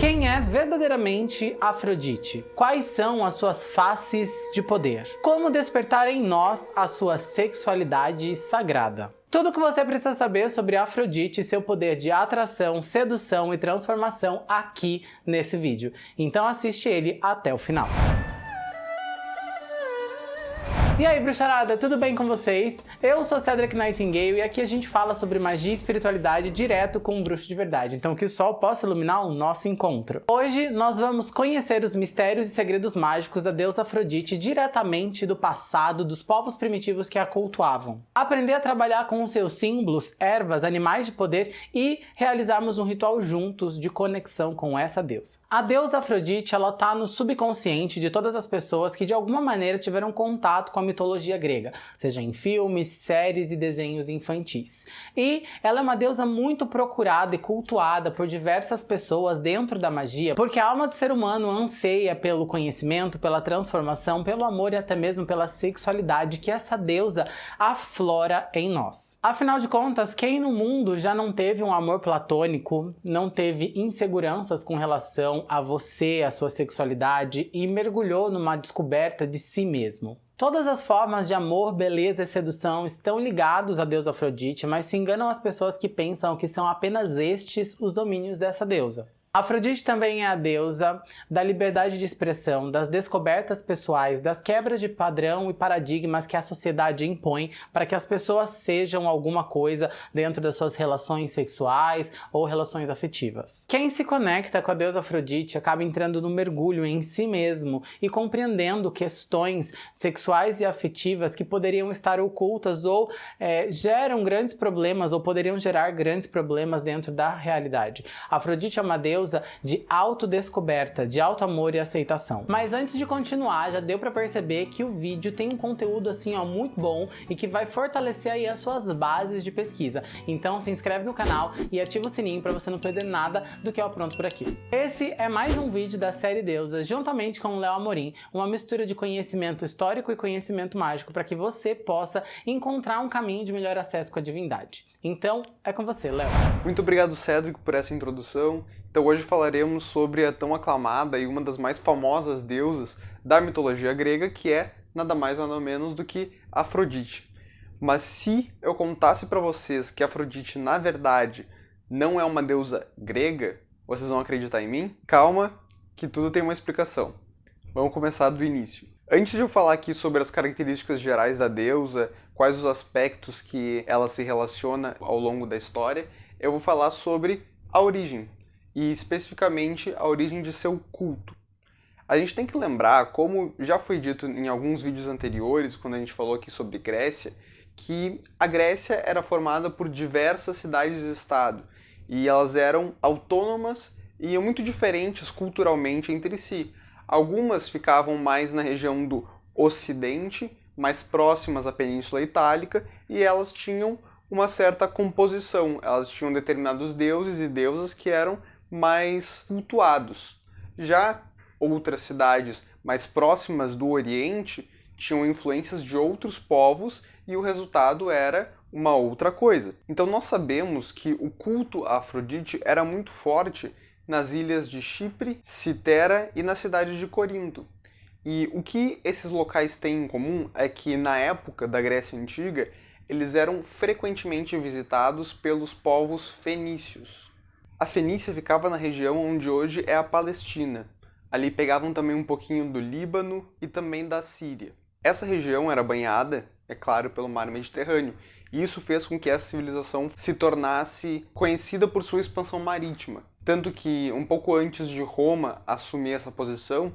Quem é verdadeiramente Afrodite? Quais são as suas faces de poder? Como despertar em nós a sua sexualidade sagrada? Tudo o que você precisa saber sobre Afrodite e seu poder de atração, sedução e transformação aqui nesse vídeo. Então assiste ele até o final. E aí, bruxarada, tudo bem com vocês? Eu sou Cedric Nightingale e aqui a gente fala sobre magia e espiritualidade direto com um bruxo de verdade, então que o sol possa iluminar o nosso encontro. Hoje nós vamos conhecer os mistérios e segredos mágicos da deusa Afrodite diretamente do passado dos povos primitivos que a cultuavam. Aprender a trabalhar com os seus símbolos, ervas, animais de poder e realizarmos um ritual juntos de conexão com essa deusa. A deusa Afrodite, ela tá no subconsciente de todas as pessoas que de alguma maneira tiveram contato com a mitologia grega, seja em filmes, séries e desenhos infantis. E ela é uma deusa muito procurada e cultuada por diversas pessoas dentro da magia, porque a alma do ser humano anseia pelo conhecimento, pela transformação, pelo amor e até mesmo pela sexualidade que essa deusa aflora em nós. Afinal de contas, quem no mundo já não teve um amor platônico, não teve inseguranças com relação a você, a sua sexualidade e mergulhou numa descoberta de si mesmo? Todas as formas de amor, beleza e sedução estão ligados a deusa Afrodite, mas se enganam as pessoas que pensam que são apenas estes os domínios dessa deusa. Afrodite também é a deusa da liberdade de expressão, das descobertas pessoais, das quebras de padrão e paradigmas que a sociedade impõe para que as pessoas sejam alguma coisa dentro das suas relações sexuais ou relações afetivas. Quem se conecta com a deusa Afrodite acaba entrando no mergulho em si mesmo e compreendendo questões sexuais e afetivas que poderiam estar ocultas ou é, geram grandes problemas ou poderiam gerar grandes problemas dentro da realidade. Afrodite é uma deusa deusa de autodescoberta, de alto amor e aceitação. Mas antes de continuar, já deu para perceber que o vídeo tem um conteúdo assim ó, muito bom e que vai fortalecer aí as suas bases de pesquisa. Então se inscreve no canal e ativa o sininho para você não perder nada do que eu apronto por aqui. Esse é mais um vídeo da série Deusas, juntamente com o Léo Amorim, uma mistura de conhecimento histórico e conhecimento mágico para que você possa encontrar um caminho de melhor acesso com a divindade. Então, é com você, Léo. Muito obrigado, Cédric, por essa introdução. Então hoje falaremos sobre a tão aclamada e uma das mais famosas deusas da mitologia grega, que é nada mais nada menos do que Afrodite. Mas se eu contasse para vocês que Afrodite, na verdade, não é uma deusa grega, vocês vão acreditar em mim? Calma, que tudo tem uma explicação. Vamos começar do início. Antes de eu falar aqui sobre as características gerais da deusa, quais os aspectos que ela se relaciona ao longo da história, eu vou falar sobre a origem, e especificamente a origem de seu culto. A gente tem que lembrar, como já foi dito em alguns vídeos anteriores, quando a gente falou aqui sobre Grécia, que a Grécia era formada por diversas cidades-estado, e elas eram autônomas e muito diferentes culturalmente entre si. Algumas ficavam mais na região do Ocidente mais próximas à Península Itálica e elas tinham uma certa composição. Elas tinham determinados deuses e deusas que eram mais cultuados. Já outras cidades mais próximas do Oriente tinham influências de outros povos e o resultado era uma outra coisa. Então nós sabemos que o culto a Afrodite era muito forte nas ilhas de Chipre, Citera e na cidade de Corinto. E o que esses locais têm em comum é que na época da Grécia Antiga eles eram frequentemente visitados pelos povos fenícios. A Fenícia ficava na região onde hoje é a Palestina. Ali pegavam também um pouquinho do Líbano e também da Síria. Essa região era banhada, é claro, pelo mar Mediterrâneo, e isso fez com que essa civilização se tornasse conhecida por sua expansão marítima. Tanto que, um pouco antes de Roma assumir essa posição,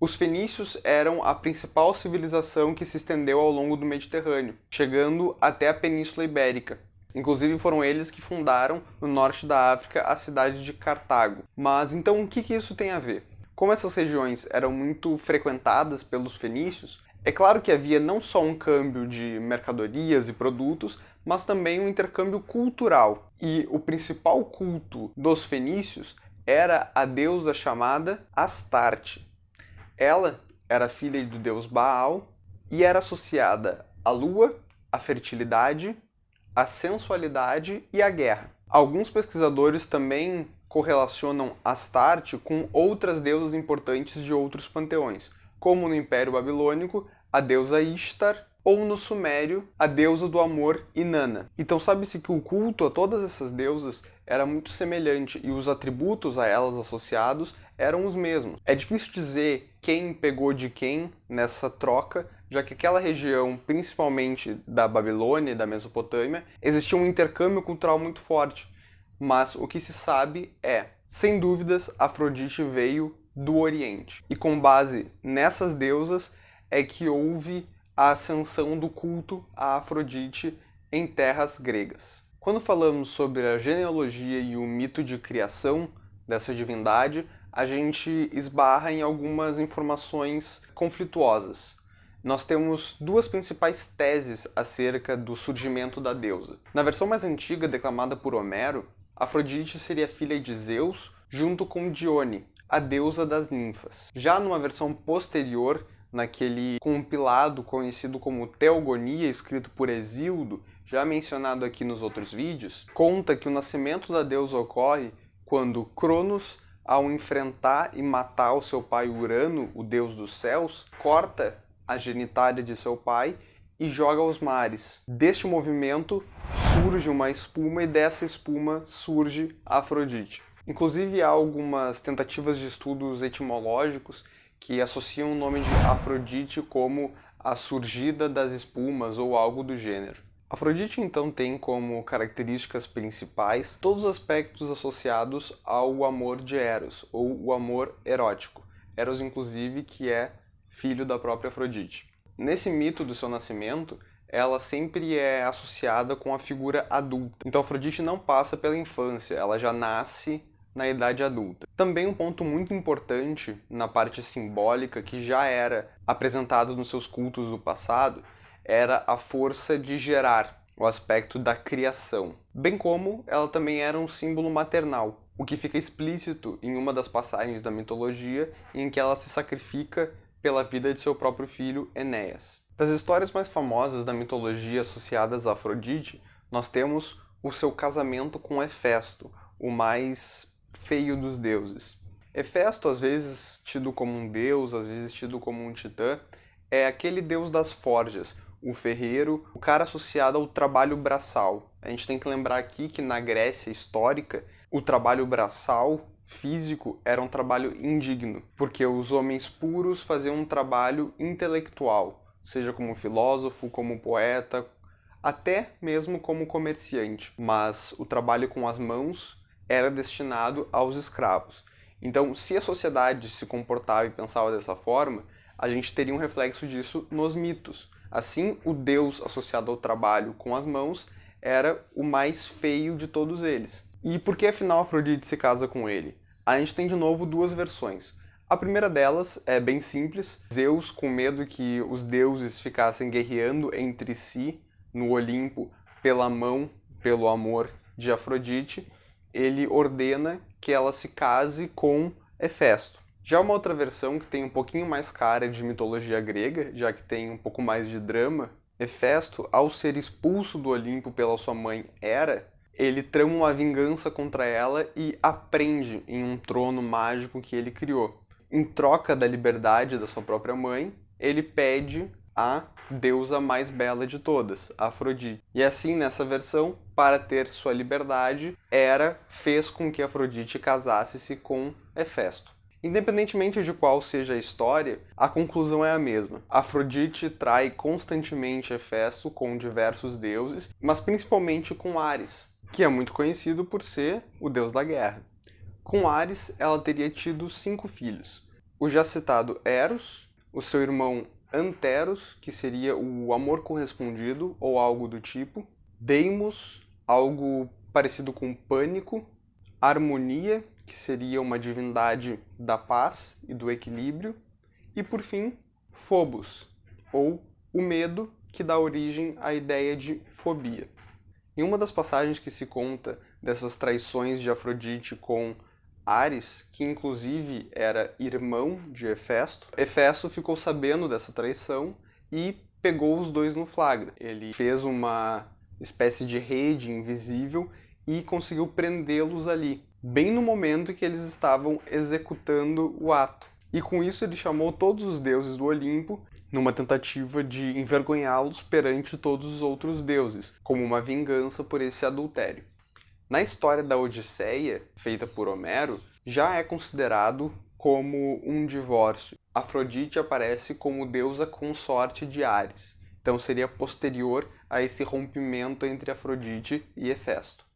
os fenícios eram a principal civilização que se estendeu ao longo do Mediterrâneo, chegando até a Península Ibérica. Inclusive foram eles que fundaram no norte da África a cidade de Cartago. Mas então o que, que isso tem a ver? Como essas regiões eram muito frequentadas pelos fenícios, é claro que havia não só um câmbio de mercadorias e produtos, mas também um intercâmbio cultural. E o principal culto dos fenícios era a deusa chamada Astarte. Ela era filha do deus Baal e era associada à lua, à fertilidade, à sensualidade e à guerra. Alguns pesquisadores também correlacionam Astarte com outras deusas importantes de outros panteões, como no Império Babilônico, a deusa Ishtar, ou no Sumério, a deusa do amor Inanna. Então sabe-se que o culto a todas essas deusas era muito semelhante e os atributos a elas associados eram os mesmos. É difícil dizer quem pegou de quem nessa troca, já que aquela região, principalmente da Babilônia e da Mesopotâmia, existia um intercâmbio cultural muito forte. Mas o que se sabe é, sem dúvidas, Afrodite veio do Oriente. E com base nessas deusas é que houve a ascensão do culto a Afrodite em terras gregas. Quando falamos sobre a genealogia e o mito de criação dessa divindade, a gente esbarra em algumas informações conflituosas. Nós temos duas principais teses acerca do surgimento da deusa. Na versão mais antiga, declamada por Homero, Afrodite seria filha de Zeus junto com Dione, a deusa das ninfas. Já numa versão posterior, naquele compilado conhecido como Teogonia, escrito por Exildo, já mencionado aqui nos outros vídeos, conta que o nascimento da deusa ocorre quando Cronos, ao enfrentar e matar o seu pai Urano, o deus dos céus, corta a genitália de seu pai e joga aos mares. Deste movimento surge uma espuma e dessa espuma surge Afrodite. Inclusive há algumas tentativas de estudos etimológicos que associam o nome de Afrodite como a surgida das espumas ou algo do gênero. Afrodite então tem como características principais todos os aspectos associados ao amor de Eros, ou o amor erótico. Eros, inclusive, que é filho da própria Afrodite. Nesse mito do seu nascimento, ela sempre é associada com a figura adulta. Então Afrodite não passa pela infância, ela já nasce na idade adulta. Também um ponto muito importante na parte simbólica que já era apresentado nos seus cultos do passado era a força de gerar, o aspecto da criação. Bem como ela também era um símbolo maternal, o que fica explícito em uma das passagens da mitologia em que ela se sacrifica pela vida de seu próprio filho Enéas. Das histórias mais famosas da mitologia associadas a Afrodite, nós temos o seu casamento com Hefesto, o mais feio dos deuses. Hefesto, às vezes tido como um deus, às vezes tido como um titã, é aquele deus das forjas, o ferreiro, o cara associado ao trabalho braçal. A gente tem que lembrar aqui que na Grécia histórica, o trabalho braçal físico era um trabalho indigno, porque os homens puros faziam um trabalho intelectual, seja como filósofo, como poeta, até mesmo como comerciante. Mas o trabalho com as mãos era destinado aos escravos. Então, se a sociedade se comportava e pensava dessa forma, a gente teria um reflexo disso nos mitos. Assim, o deus associado ao trabalho com as mãos era o mais feio de todos eles. E por que afinal Afrodite se casa com ele? A gente tem de novo duas versões. A primeira delas é bem simples. Zeus, com medo que os deuses ficassem guerreando entre si no Olimpo pela mão, pelo amor de Afrodite, ele ordena que ela se case com Hefesto. Já uma outra versão que tem um pouquinho mais cara de mitologia grega, já que tem um pouco mais de drama, Hefesto, ao ser expulso do Olimpo pela sua mãe Hera, ele trama uma vingança contra ela e aprende em um trono mágico que ele criou. Em troca da liberdade da sua própria mãe, ele pede a deusa mais bela de todas, Afrodite. E assim, nessa versão, para ter sua liberdade, Hera fez com que Afrodite casasse-se com Hefesto. Independentemente de qual seja a história, a conclusão é a mesma. Afrodite trai constantemente Hefesto com diversos deuses, mas principalmente com Ares, que é muito conhecido por ser o deus da guerra. Com Ares, ela teria tido cinco filhos. O já citado Eros, o seu irmão Anteros, que seria o amor correspondido ou algo do tipo. Deimos, algo parecido com pânico. Harmonia, que seria uma divindade da paz e do equilíbrio. E por fim, Phobos, ou o medo, que dá origem à ideia de fobia. Em uma das passagens que se conta dessas traições de Afrodite com Ares, que inclusive era irmão de Hefesto, Hefesto ficou sabendo dessa traição e pegou os dois no flagra. Ele fez uma espécie de rede invisível e conseguiu prendê-los ali. bem no momento que eles estavam executando o ato. E com isso ele chamou todos os deuses do Olimpo numa tentativa de envergonhá-los perante todos os outros deuses, como uma vingança por esse adultério. Na história da Odisseia, feita por Homero, já é considerado como um divórcio. Afrodite aparece como deusa consorte de Ares, então seria posterior a esse rompimento entre Afrodite e Hefesto.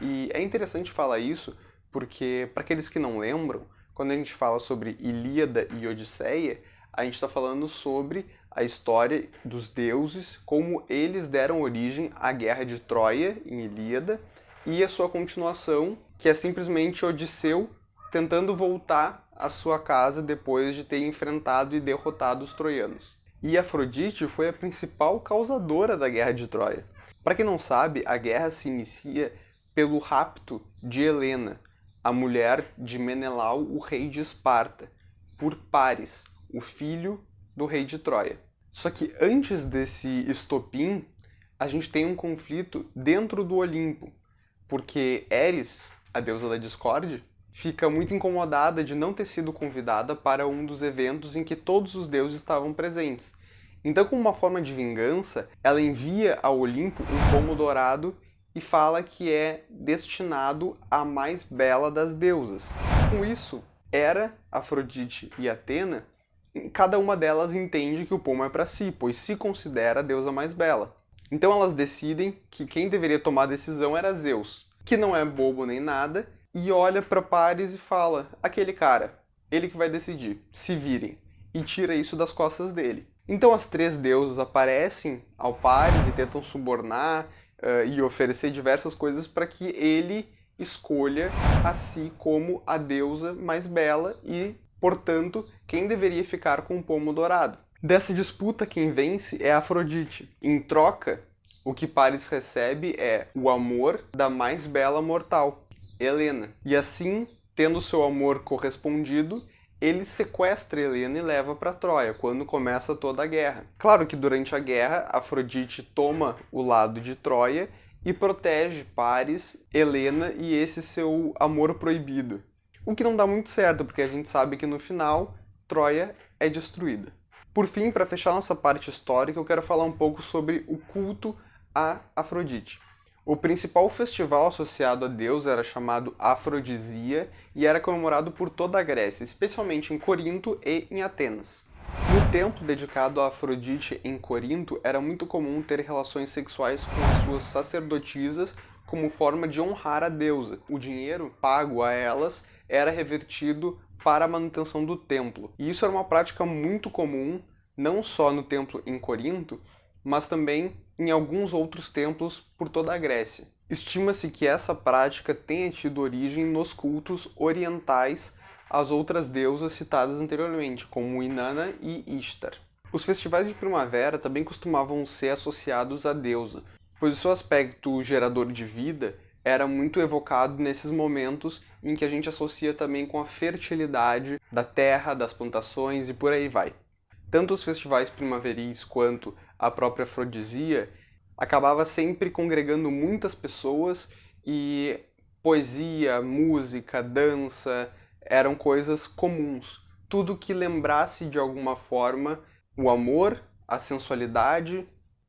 E é interessante falar isso porque, para aqueles que não lembram, quando a gente fala sobre Ilíada e Odisseia, a gente está falando sobre a história dos deuses, como eles deram origem à guerra de Troia, em Ilíada, e a sua continuação, que é simplesmente Odisseu tentando voltar à sua casa depois de ter enfrentado e derrotado os troianos. E Afrodite foi a principal causadora da guerra de Troia. Para quem não sabe, a guerra se inicia pelo rapto de Helena, a mulher de Menelau, o rei de Esparta, por Paris, o filho do rei de Troia. Só que antes desse estopim, a gente tem um conflito dentro do Olimpo, porque Eris, a deusa da discórdia, fica muito incomodada de não ter sido convidada para um dos eventos em que todos os deuses estavam presentes. Então, como uma forma de vingança, ela envia ao Olimpo um pomo dourado e fala que é destinado à mais bela das deusas. Com isso, Hera, Afrodite e Atena cada uma delas entende que o pomo é para si, pois se considera a deusa mais bela. Então elas decidem que quem deveria tomar a decisão era Zeus, que não é bobo nem nada, e olha para Paris e fala: aquele cara, ele que vai decidir, se virem, e tira isso das costas dele. Então as três deusas aparecem ao Paris e tentam subornar uh, e oferecer diversas coisas para que ele escolha a si como a deusa mais bela e Portanto, quem deveria ficar com o pomo dourado? Dessa disputa, quem vence é Afrodite. Em troca, o que Paris recebe é o amor da mais bela mortal, Helena. E assim, tendo seu amor correspondido, ele sequestra Helena e leva para Troia, quando começa toda a guerra. Claro que durante a guerra, Afrodite toma o lado de Troia e protege Paris, Helena e esse seu amor proibido. O que não dá muito certo, porque a gente sabe que no final Troia é destruída. Por fim, para fechar nossa parte histórica, eu quero falar um pouco sobre o culto a Afrodite. O principal festival associado a Deus era chamado Afrodisia e era comemorado por toda a Grécia, especialmente em Corinto e em Atenas. No templo dedicado a Afrodite em Corinto, era muito comum ter relações sexuais com as suas sacerdotisas como forma de honrar a deusa. O dinheiro pago a elas era revertido para a manutenção do templo. E isso era uma prática muito comum, não só no templo em Corinto, mas também em alguns outros templos por toda a Grécia. Estima-se que essa prática tenha tido origem nos cultos orientais às outras deusas citadas anteriormente, como Inanna e Ishtar. Os festivais de primavera também costumavam ser associados à deusa, pois o seu aspecto gerador de vida era muito evocado nesses momentos em que a gente associa também com a fertilidade da terra, das plantações e por aí vai. Tanto os festivais primaveris quanto a própria afrodisia acabava sempre congregando muitas pessoas e poesia, música, dança eram coisas comuns. Tudo que lembrasse de alguma forma o amor, a sensualidade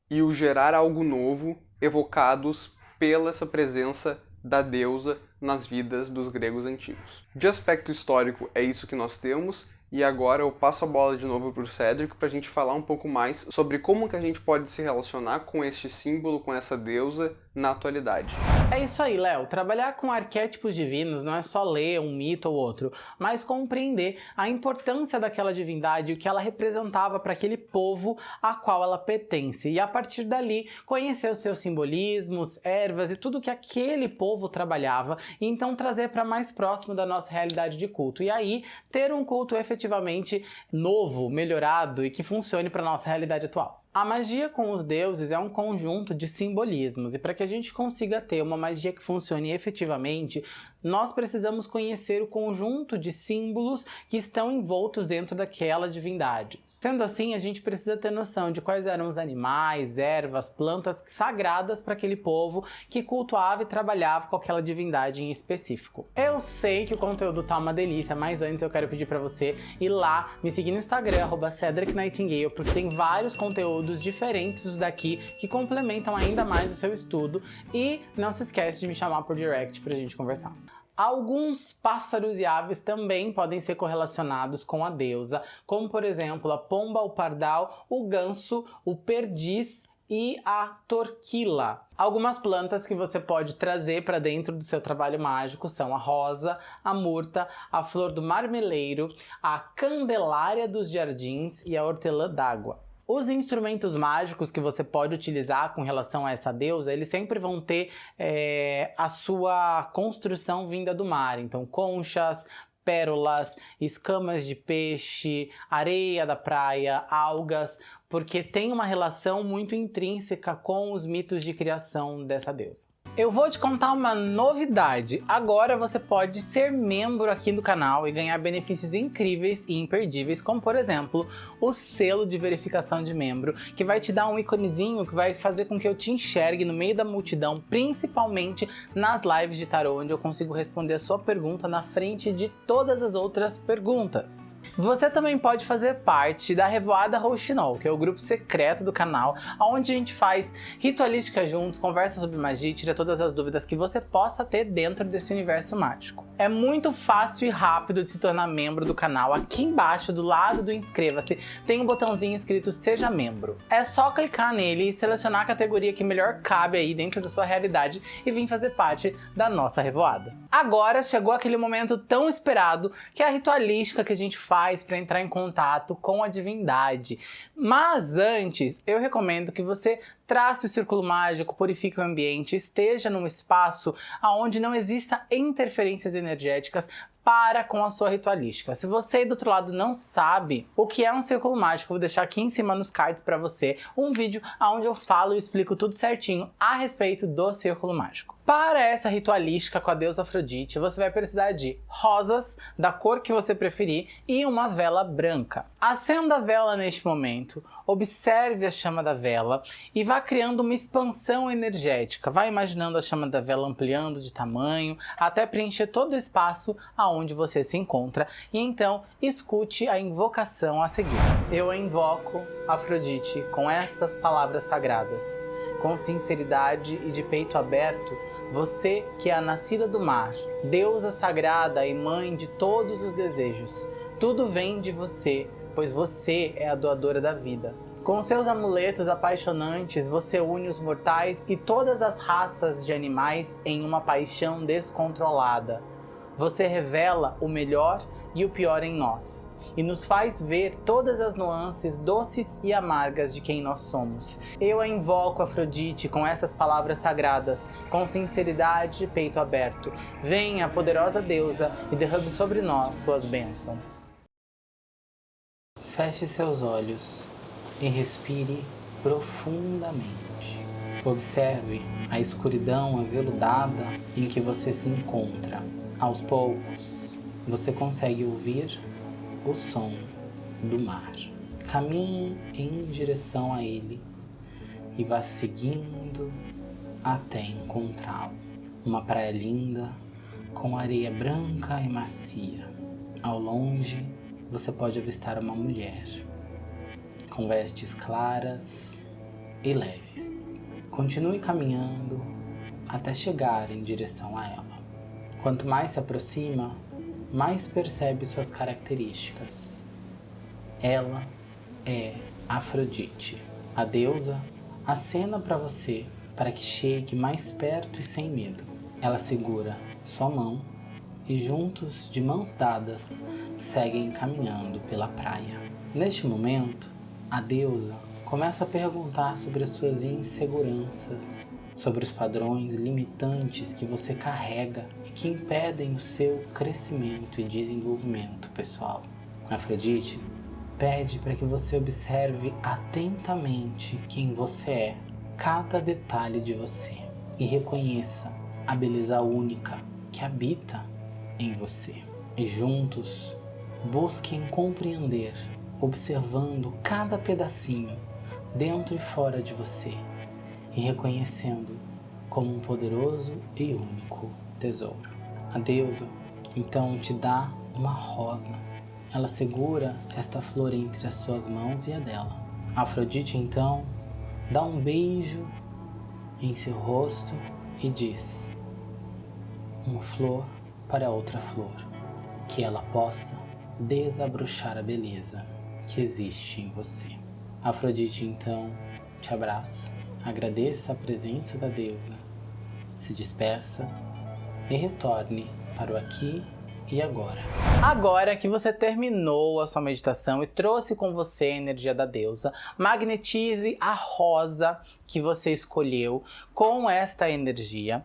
e o gerar algo novo evocados pela essa presença da deusa nas vidas dos gregos antigos. De aspecto histórico é isso que nós temos, e agora eu passo a bola de novo para o Cédric para a gente falar um pouco mais sobre como que a gente pode se relacionar com este símbolo, com essa deusa, na atualidade. É isso aí, Léo. Trabalhar com arquétipos divinos não é só ler um mito ou outro, mas compreender a importância daquela divindade, o que ela representava para aquele povo a qual ela pertence. E a partir dali, conhecer os seus simbolismos, ervas e tudo que aquele povo trabalhava, e então trazer para mais próximo da nossa realidade de culto. E aí, ter um culto efetivamente novo, melhorado e que funcione para nossa realidade atual. A magia com os deuses é um conjunto de simbolismos, e para que a gente consiga ter uma magia que funcione efetivamente, nós precisamos conhecer o conjunto de símbolos que estão envoltos dentro daquela divindade. Sendo assim, a gente precisa ter noção de quais eram os animais, ervas, plantas sagradas para aquele povo que cultuava e trabalhava com aquela divindade em específico. Eu sei que o conteúdo tá uma delícia, mas antes eu quero pedir para você ir lá me seguir no Instagram, @cedricnightingale, porque tem vários conteúdos diferentes dos daqui que complementam ainda mais o seu estudo e não se esquece de me chamar por direct pra gente conversar. Alguns pássaros e aves também podem ser correlacionados com a deusa, como por exemplo a pomba, o pardal, o ganso, o perdiz e a torquila. Algumas plantas que você pode trazer para dentro do seu trabalho mágico são a rosa, a murta, a flor do marmeleiro, a candelária dos jardins e a hortelã d'água. Os instrumentos mágicos que você pode utilizar com relação a essa deusa, eles sempre vão ter é, a sua construção vinda do mar. Então, conchas, pérolas, escamas de peixe, areia da praia, algas, porque tem uma relação muito intrínseca com os mitos de criação dessa deusa. Eu vou te contar uma novidade. Agora você pode ser membro aqui do canal e ganhar benefícios incríveis e imperdíveis, como por exemplo, o selo de verificação de membro, que vai te dar um íconezinho que vai fazer com que eu te enxergue no meio da multidão, principalmente nas lives de tarô, onde eu consigo responder a sua pergunta na frente de todas as outras perguntas. Você também pode fazer parte da Revoada Rouxinol, que é o grupo secreto do canal, onde a gente faz ritualística juntos, conversa sobre magia, tira todas as dúvidas que você possa ter dentro desse universo mágico. É muito fácil e rápido de se tornar membro do canal. Aqui embaixo, do lado do inscreva-se, tem um botãozinho escrito Seja Membro. É só clicar nele e selecionar a categoria que melhor cabe aí dentro da sua realidade e vir fazer parte da nossa revoada. Agora chegou aquele momento tão esperado, que é a ritualística que a gente faz para entrar em contato com a divindade. Mas antes, eu recomendo que você trace o círculo mágico, purifique o ambiente, esteja num espaço onde não exista interferências energéticas para com a sua ritualística. Se você aí do outro lado não sabe o que é um círculo mágico, vou deixar aqui em cima nos cards para você um vídeo onde eu falo e explico tudo certinho a respeito do círculo mágico. Para essa ritualística com a deusa Afrodite, você vai precisar de rosas, da cor que você preferir, e uma vela branca. Acenda a vela neste momento, observe a chama da vela e vá criando uma expansão energética. Vá imaginando a chama da vela ampliando de tamanho até preencher todo o espaço você se encontra e então escute a invocação a seguir. Eu invoco Afrodite com estas palavras sagradas. Com sinceridade e de peito aberto, você que é a nascida do mar, deusa sagrada e mãe de todos os desejos, tudo vem de você, pois você é a doadora da vida. Com seus amuletos apaixonantes, você une os mortais e todas as raças de animais em uma paixão descontrolada. Você revela o melhor e o pior em nós, e nos faz ver todas as nuances doces e amargas de quem nós somos. Eu a invoco, Afrodite, com essas palavras sagradas, com sinceridade e peito aberto. Venha, poderosa deusa, e derrame sobre nós suas bênçãos. Feche seus olhos e respire profundamente. Observe a escuridão aveludada em que você se encontra. Aos poucos, você consegue ouvir o som do mar. Caminhe em direção a ele e vá seguindo até encontrá-lo. Uma praia linda, com areia branca e macia. Ao longe, você pode avistar uma mulher, com vestes claras e leves. Continue caminhando até chegar em direção a ela. Quanto mais se aproxima, mais percebe suas características. Ela é Afrodite. A deusa acena para você para que chegue mais perto e sem medo. Ela segura sua mão e juntos, de mãos dadas, seguem caminhando pela praia. Neste momento, a deusa começa a perguntar sobre as suas inseguranças, sobre os padrões limitantes que você carrega e que impedem o seu crescimento e desenvolvimento pessoal. Afrodite pede para que você observe atentamente quem você é, cada detalhe de você e reconheça a beleza única que habita em você. E juntos busquem compreender observando cada pedacinho dentro e fora de você e reconhecendo como um poderoso e único tesouro. A deusa então te dá uma rosa. Ela segura esta flor entre as suas mãos e a dela. Afrodite então dá um beijo em seu rosto e diz: Uma flor para outra flor, que ela possa desabrochar a beleza que existe em você. Afrodite então te abraça, agradeça a presença da deusa, se despeça e retorne para o aqui e agora. Agora que você terminou a sua meditação e trouxe com você a energia da deusa, magnetize a rosa que você escolheu com esta energia.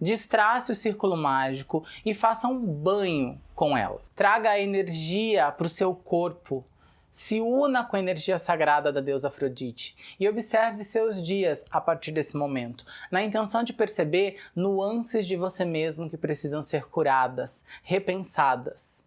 Destrace o círculo mágico e faça um banho com ela. Traga a energia para o seu corpo, se una com a energia sagrada da deusa Afrodite e observe seus dias a partir desse momento, na intenção de perceber nuances de você mesmo que precisam ser curadas, repensadas.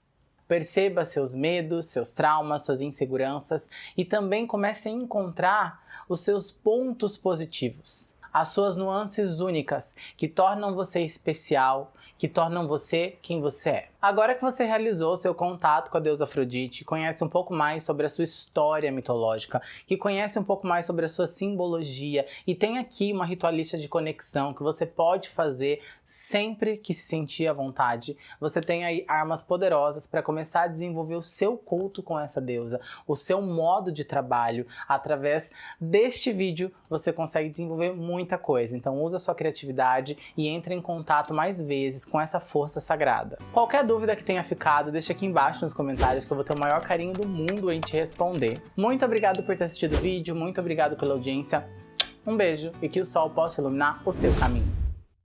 Perceba seus medos, seus traumas, suas inseguranças e também comece a encontrar os seus pontos positivos as suas nuances únicas, que tornam você especial, que tornam você quem você é. Agora que você realizou seu contato com a deusa Afrodite, conhece um pouco mais sobre a sua história mitológica, que conhece um pouco mais sobre a sua simbologia e tem aqui uma ritualista de conexão que você pode fazer sempre que se sentir à vontade. Você tem aí armas poderosas para começar a desenvolver o seu culto com essa deusa, o seu modo de trabalho. Através deste vídeo você consegue desenvolver muita coisa. Então usa sua criatividade e entre em contato mais vezes com essa força sagrada. Qualquer dúvida que tenha ficado, deixa aqui embaixo nos comentários que eu vou ter o maior carinho do mundo em te responder. Muito obrigado por ter assistido o vídeo, muito obrigado pela audiência. Um beijo e que o sol possa iluminar o seu caminho.